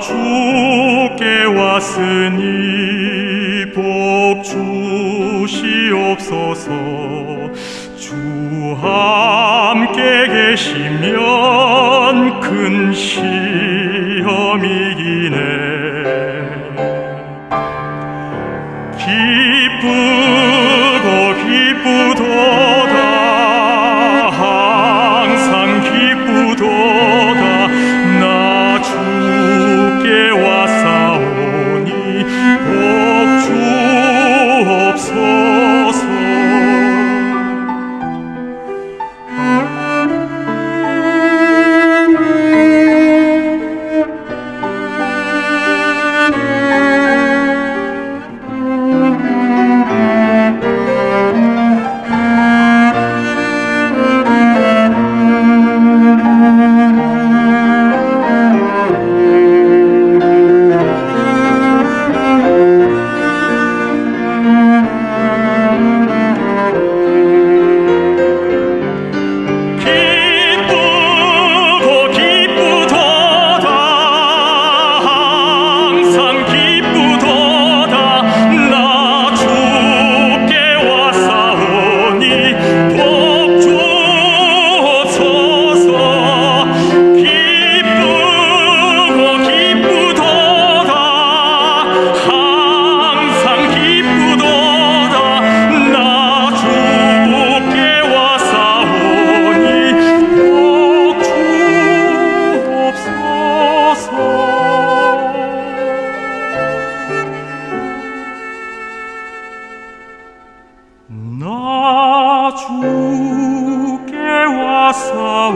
주께 왔으니 복 주시옵소서. 주 함께 계시면 큰 시험이기네. 주께 와서